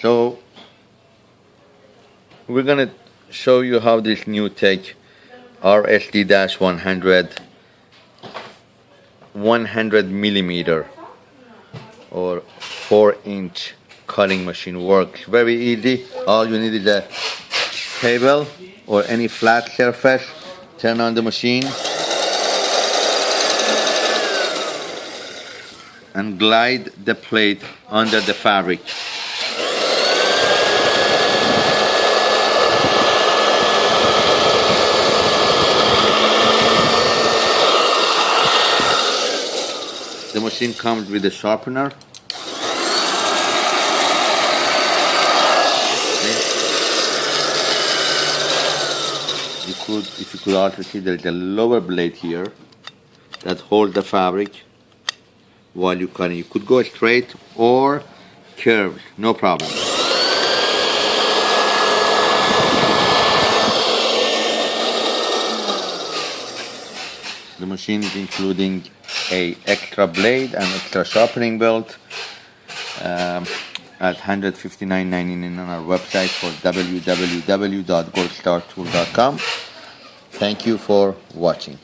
So we're gonna show you how this new tech RSD-100 100 millimeter or 4 inch cutting machine works. Very easy. All you need is a table or any flat surface. Turn on the machine. And glide the plate under the fabric The machine comes with a sharpener. You could, if you could also see there's a lower blade here that holds the fabric while you cut. You could go straight or curved, no problem. The machine is including a extra blade and extra sharpening belt um, at 159.99 on our website for www.goldstartool.com. Thank you for watching.